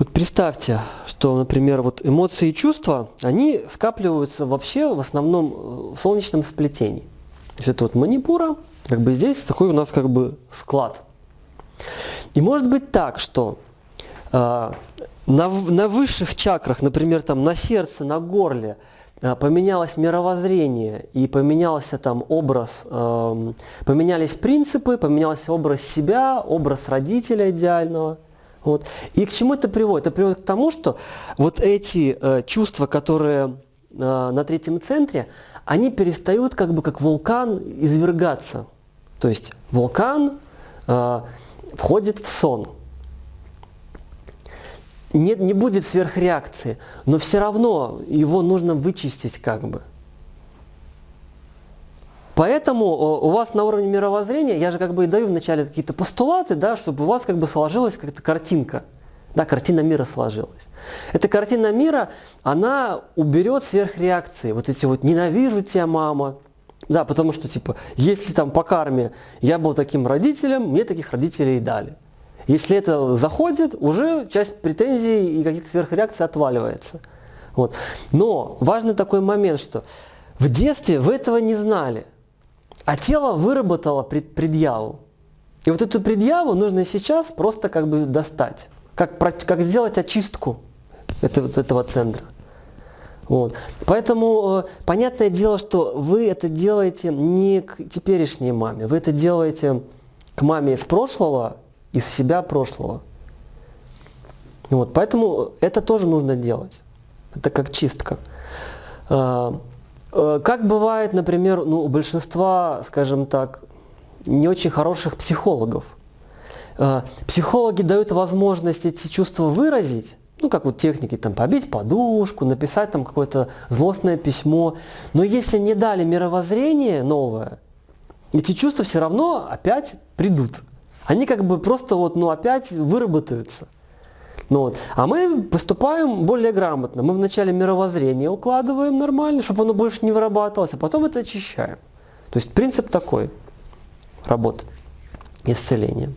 Вот представьте, что, например, вот эмоции и чувства, они скапливаются вообще в основном э, в солнечном сплетении. То есть это вот манипура, как бы здесь такой у нас как бы склад. И может быть так, что э, на, на высших чакрах, например, там на сердце, на горле, э, поменялось мировоззрение и поменялся там образ, э, поменялись принципы, поменялся образ себя, образ родителя идеального – вот. И к чему это приводит? Это приводит к тому, что вот эти э, чувства, которые э, на третьем центре, они перестают как бы как вулкан извергаться. То есть вулкан э, входит в сон. Нет, не будет сверхреакции, но все равно его нужно вычистить как бы. Поэтому э, у вас на уровне мировоззрения, я же как бы и даю вначале какие-то постулаты, да, чтобы у вас как бы сложилась какая-то картинка. Да, картина мира сложилась. Эта картина мира, она уберет сверхреакции. Вот эти вот «ненавижу тебя, мама», да, потому что, типа, если там по карме я был таким родителем, мне таких родителей и дали. Если это заходит, уже часть претензий и каких-то сверхреакций отваливается. Вот. Но важный такой момент, что в детстве вы этого не знали. А тело выработало пред, предъяву. И вот эту предъяву нужно сейчас просто как бы достать. Как, как сделать очистку этого, этого центра. Вот. Поэтому э, понятное дело, что вы это делаете не к теперешней маме, вы это делаете к маме из прошлого, из себя прошлого. Вот. Поэтому это тоже нужно делать. Это как чистка. Э, как бывает, например, ну, у большинства, скажем так, не очень хороших психологов. Э, психологи дают возможность эти чувства выразить, ну, как вот техники, там, побить подушку, написать там какое-то злостное письмо. Но если не дали мировоззрение новое, эти чувства все равно опять придут. Они как бы просто вот, ну, опять выработаются. Ну, вот. А мы поступаем более грамотно. Мы вначале мировоззрение укладываем нормально, чтобы оно больше не вырабатывалось, а потом это очищаем. То есть принцип такой работы исцеления.